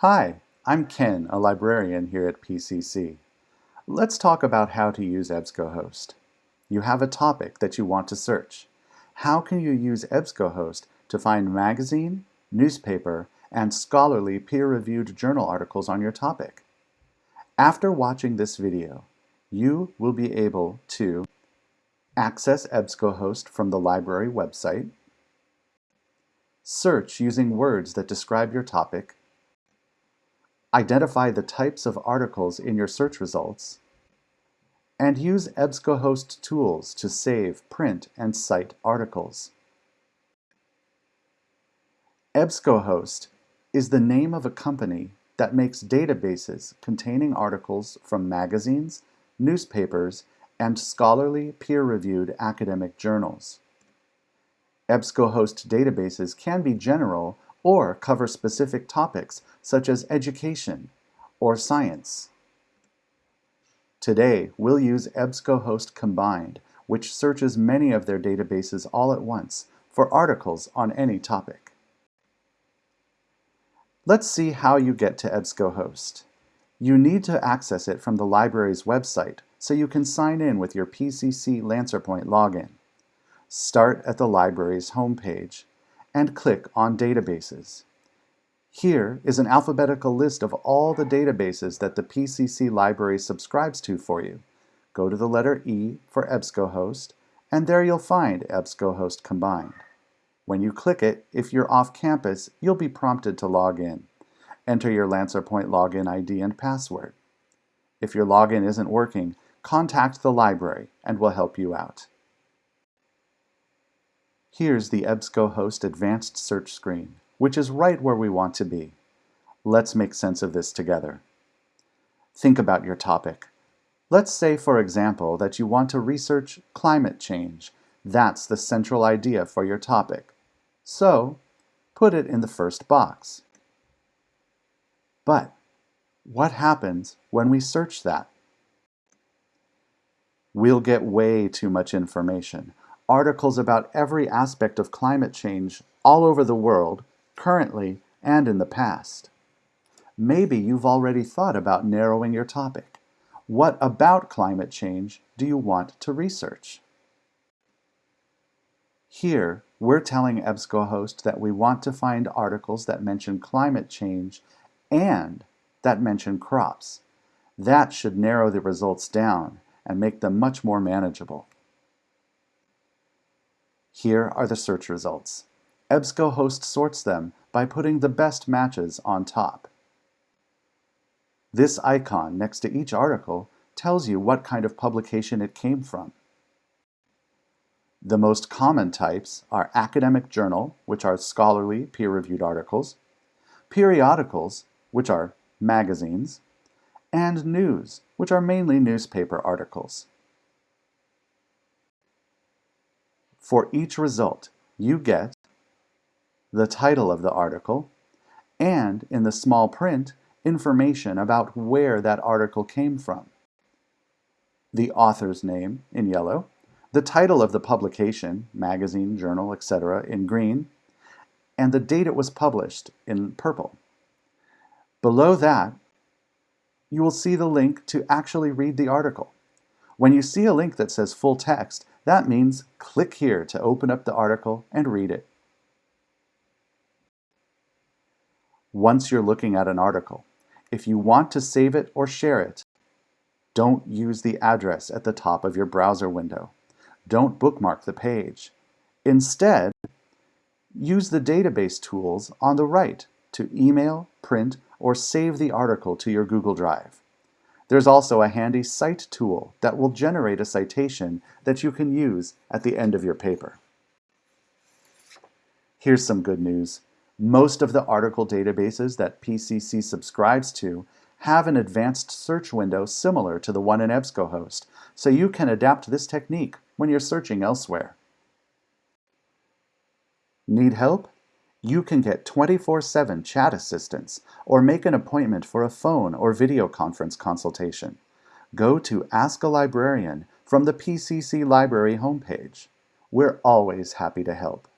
Hi, I'm Ken, a librarian here at PCC. Let's talk about how to use EBSCOhost. You have a topic that you want to search. How can you use EBSCOhost to find magazine, newspaper, and scholarly peer-reviewed journal articles on your topic? After watching this video, you will be able to access EBSCOhost from the library website, search using words that describe your topic, identify the types of articles in your search results, and use EBSCOhost tools to save, print, and cite articles. EBSCOhost is the name of a company that makes databases containing articles from magazines, newspapers, and scholarly peer-reviewed academic journals. EBSCOhost databases can be general or cover specific topics such as education or science. Today, we'll use EBSCOhost Combined, which searches many of their databases all at once for articles on any topic. Let's see how you get to EBSCOhost. You need to access it from the library's website so you can sign in with your PCC LancerPoint login. Start at the library's homepage and click on Databases. Here is an alphabetical list of all the databases that the PCC library subscribes to for you. Go to the letter E for EBSCOhost, and there you'll find EBSCOhost Combined. When you click it, if you're off campus, you'll be prompted to log in. Enter your LancerPoint login ID and password. If your login isn't working, contact the library and we'll help you out. Here's the EBSCOhost Advanced Search screen which is right where we want to be. Let's make sense of this together. Think about your topic. Let's say, for example, that you want to research climate change. That's the central idea for your topic. So, put it in the first box. But what happens when we search that? We'll get way too much information. Articles about every aspect of climate change all over the world currently, and in the past. Maybe you've already thought about narrowing your topic. What about climate change do you want to research? Here, we're telling EBSCOhost that we want to find articles that mention climate change and that mention crops. That should narrow the results down and make them much more manageable. Here are the search results. EBSCOhost sorts them by putting the best matches on top. This icon next to each article tells you what kind of publication it came from. The most common types are academic journal, which are scholarly, peer-reviewed articles, periodicals, which are magazines, and news, which are mainly newspaper articles. For each result, you get the title of the article, and in the small print, information about where that article came from. The author's name in yellow, the title of the publication, magazine, journal, etc. in green, and the date it was published in purple. Below that, you will see the link to actually read the article. When you see a link that says full text, that means click here to open up the article and read it. once you're looking at an article. If you want to save it or share it, don't use the address at the top of your browser window. Don't bookmark the page. Instead, use the database tools on the right to email, print, or save the article to your Google Drive. There's also a handy cite tool that will generate a citation that you can use at the end of your paper. Here's some good news. Most of the article databases that PCC subscribes to have an advanced search window similar to the one in EBSCOhost, so you can adapt this technique when you're searching elsewhere. Need help? You can get 24-7 chat assistance or make an appointment for a phone or video conference consultation. Go to Ask a Librarian from the PCC Library homepage. We're always happy to help.